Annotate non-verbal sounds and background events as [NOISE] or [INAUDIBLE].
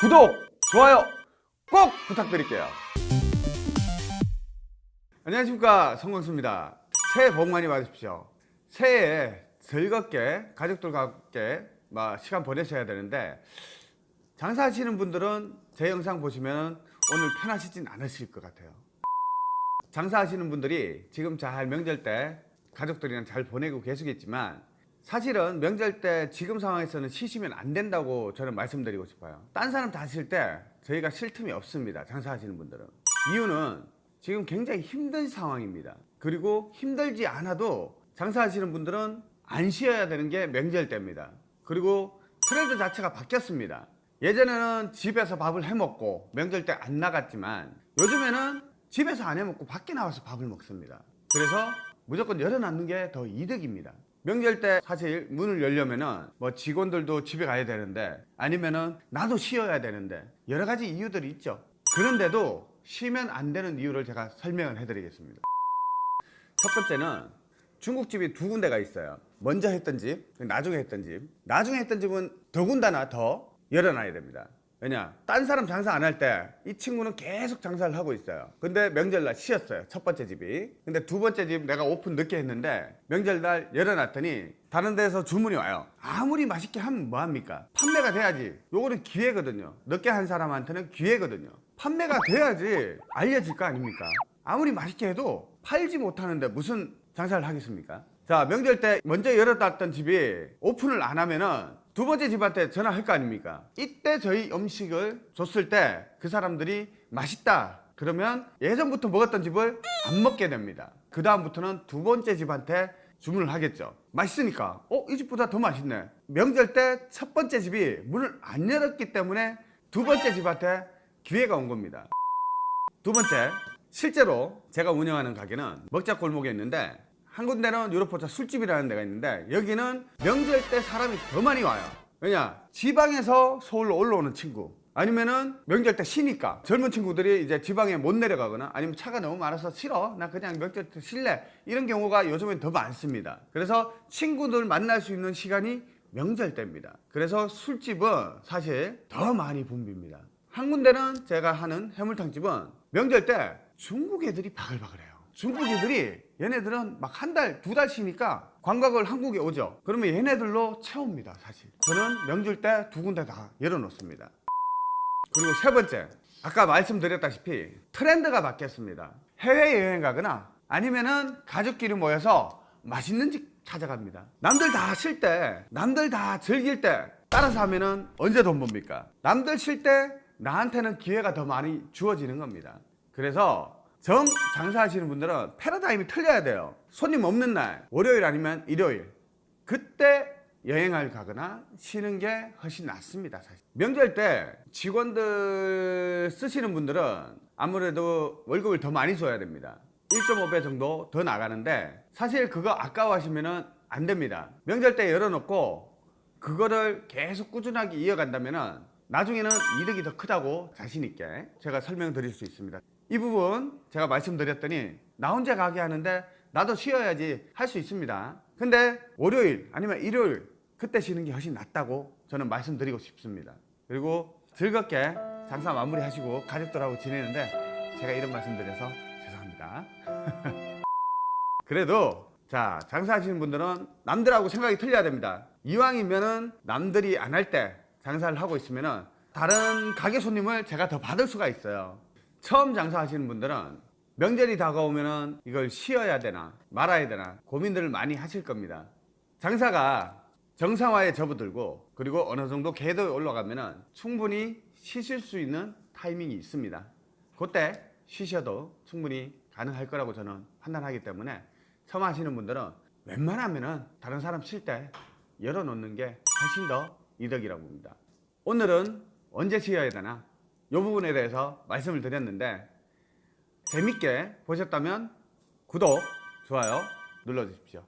구독, 좋아요 꼭 부탁드릴게요. 안녕하십니까 성광수입니다. 새해 복 많이 받으십시오. 새해에 즐겁게 가족들과 함께 막 시간 보내셔야 되는데 장사하시는 분들은 제 영상 보시면 오늘 편하시진 않으실 것 같아요. 장사하시는 분들이 지금 잘 명절 때 가족들이랑 잘 보내고 계시겠지만 사실은 명절 때 지금 상황에서는 쉬시면 안 된다고 저는 말씀드리고 싶어요. 딴 사람 다 쉴 때 저희가 쉴 틈이 없습니다. 장사하시는 분들은. 이유는 지금 굉장히 힘든 상황입니다. 그리고 힘들지 않아도 장사하시는 분들은 안 쉬어야 되는 게 명절 때입니다. 그리고 트렌드 자체가 바뀌었습니다. 예전에는 집에서 밥을 해 먹고 명절 때 안 나갔지만 요즘에는 집에서 안 해 먹고 밖에 나와서 밥을 먹습니다. 그래서 무조건 열어놨는 게 더 이득입니다. 명절 때 사실 문을 열려면은 뭐 직원들도 집에 가야 되는데 아니면은 나도 쉬어야 되는데 여러 가지 이유들이 있죠. 그런데도 쉬면 안 되는 이유를 제가 설명을 해드리겠습니다. 첫 번째는 중국집이 두 군데가 있어요. 먼저 했던 집, 나중에 했던 집. 나중에 했던 집은 더군다나 더 열어놔야 됩니다. 왜냐? 딴 사람 장사 안 할 때 이 친구는 계속 장사를 하고 있어요. 근데 명절날 쉬었어요. 첫 번째 집이. 근데 두 번째 집 내가 오픈 늦게 했는데 명절날 열어놨더니 다른 데서 주문이 와요. 아무리 맛있게 하면 뭐합니까? 판매가 돼야지. 요거는 기회거든요. 늦게 한 사람한테는 기회거든요. 판매가 돼야지 알려질 거 아닙니까? 아무리 맛있게 해도 팔지 못하는데 무슨 장사를 하겠습니까? 자 명절 때 먼저 열어놨던 집이 오픈을 안 하면은 두 번째 집한테 전화할 거 아닙니까? 이때 저희 음식을 줬을 때 그 사람들이 맛있다. 그러면 예전부터 먹었던 집을 안 먹게 됩니다. 그 다음부터는 두 번째 집한테 주문을 하겠죠. 맛있으니까. 어? 이 집보다 더 맛있네. 명절 때 첫 번째 집이 문을 안 열었기 때문에 두 번째 집한테 기회가 온 겁니다. 두 번째 실제로 제가 운영하는 가게는 먹자 골목에 있는데 한 군데는 유로포차 술집이라는 데가 있는데 여기는 명절 때 사람이 더 많이 와요. 왜냐? 지방에서 서울로 올라오는 친구. 아니면은 명절 때 쉬니까. 젊은 친구들이 이제 지방에 못 내려가거나 아니면 차가 너무 많아서 싫어. 나 그냥 명절 때 쉴래. 이런 경우가 요즘엔 더 많습니다. 그래서 친구들 만날 수 있는 시간이 명절 때입니다. 그래서 술집은 사실 더 많이 붐빕니다. 한 군데는 제가 하는 해물탕집은 명절 때 중국 애들이 바글바글해요 중국 애들이 얘네들은 막 한 달, 두 달 쉬니까 관광을 한국에 오죠. 그러면 얘네들로 채웁니다, 사실. 저는 명절 때 두 군데 다 열어놓습니다. 그리고 세 번째, 아까 말씀드렸다시피 트렌드가 바뀌었습니다. 해외여행 가거나 아니면은 가족끼리 모여서 맛있는 집 찾아갑니다. 남들 다 쉴 때, 남들 다 즐길 때 따라서 하면은 언제 돈 법니까? 남들 쉴 때 나한테는 기회가 더 많이 주어지는 겁니다. 그래서 정 장사하시는 분들은 패러다임이 틀려야 돼요. 손님 없는 날 월요일 아니면 일요일. 그때 여행을 가거나 쉬는 게 훨씬 낫습니다 사실. 명절 때 직원들 쓰시는 분들은 아무래도 월급을 더 많이 줘야 됩니다. 1.5배 정도 더 나가는데 사실 그거 아까워하시면 안 됩니다. 명절 때 열어놓고 그거를 계속 꾸준하게 이어간다면 나중에는 이득이 더 크다고 자신 있게 제가 설명드릴 수 있습니다 이 부분 제가 말씀드렸더니 나 혼자 가게 하는데 나도 쉬어야지 할 수 있습니다. 근데 월요일 아니면 일요일 그때 쉬는 게 훨씬 낫다고 저는 말씀드리고 싶습니다. 그리고 즐겁게 장사 마무리 하시고 가족들하고 지내는데 제가 이런 말씀 드려서 죄송합니다. [LAUGHS] 그래도 자 장사하시는 분들은 남들하고 생각이 틀려야 됩니다. 이왕이면은 남들이 안 할 때 장사를 하고 있으면은 다른 가게 손님을 제가 더 받을 수가 있어요 처음 장사하시는 분들은 명절이 다가오면 이걸 쉬어야 되나 말아야 되나 고민들을 많이 하실 겁니다. 장사가 정상화에 접어들고 그리고 어느 정도 궤도에 올라가면 충분히 쉬실 수 있는 타이밍이 있습니다. 그때 쉬셔도 충분히 가능할 거라고 저는 판단하기 때문에 처음 하시는 분들은 웬만하면 다른 사람 쉴 때 열어놓는 게 훨씬 더 이득이라고 봅니다. 오늘은 언제 쉬어야 되나 이 부분에 대해서 말씀을 드렸는데 재밌게 보셨다면 구독, 좋아요 눌러주십시오.